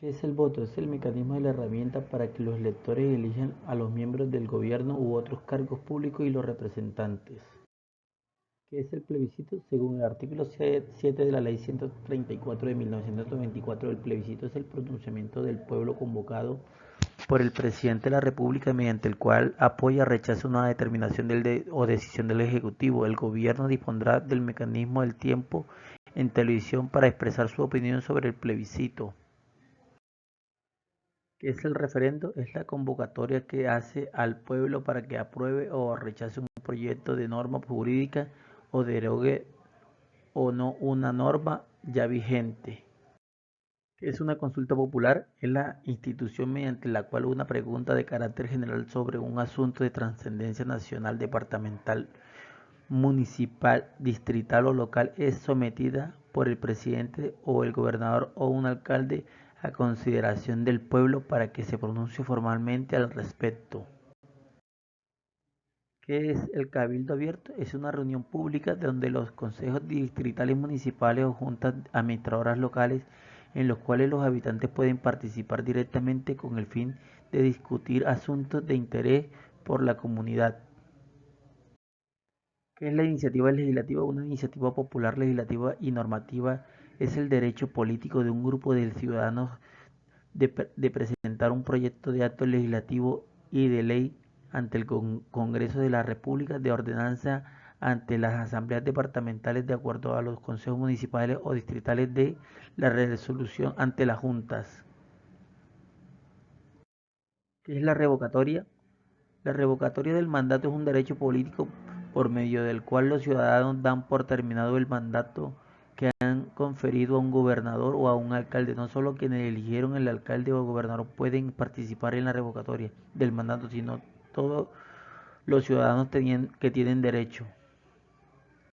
¿Qué es el voto? Es el mecanismo de la herramienta para que los electores elijan a los miembros del gobierno u otros cargos públicos y los representantes. ¿Qué es el plebiscito? Según el artículo 7 de la Ley 134 de 1924, el plebiscito es el pronunciamiento del pueblo convocado por el presidente de la República mediante el cual apoya o rechaza una determinación o decisión del Ejecutivo. El gobierno dispondrá del mecanismo del tiempo en televisión para expresar su opinión sobre el plebiscito. ¿Qué es el referendo? Es la convocatoria que hace al pueblo para que apruebe o rechace un proyecto de norma jurídica o derogue o no una norma ya vigente. ¿Qué es una consulta popular? Es la institución mediante la cual una pregunta de carácter general sobre un asunto de trascendencia nacional, departamental, municipal, distrital o local es sometida por el presidente o el gobernador o un alcalde a consideración del pueblo para que se pronuncie formalmente al respecto. ¿Qué es el Cabildo Abierto? Es una reunión pública donde los consejos distritales municipales o juntas administradoras locales en los cuales los habitantes pueden participar directamente con el fin de discutir asuntos de interés por la comunidad. ¿Qué es la iniciativa legislativa? Una iniciativa popular legislativa y normativa es el derecho político de un grupo de ciudadanos de, presentar un proyecto de acto legislativo y de ley ante el Congreso de la República de ordenanza ante las asambleas departamentales de acuerdo a los consejos municipales o distritales de la resolución ante las juntas. ¿Qué es la revocatoria? La revocatoria del mandato es un derecho político por medio del cual los ciudadanos dan por terminado el mandato que han conferido a un gobernador o a un alcalde. No solo quienes eligieron el alcalde o el gobernador pueden participar en la revocatoria del mandato, sino todos los ciudadanos que tienen derecho.